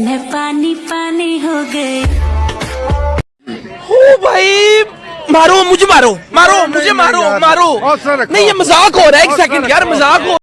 मैं पानी पानी हो गई। भाई मारो मुझे मारो मारो मुझे मारो मारो। नहीं ये मज़ाक हो रहा है एक सेकंड यार मज़ाक हो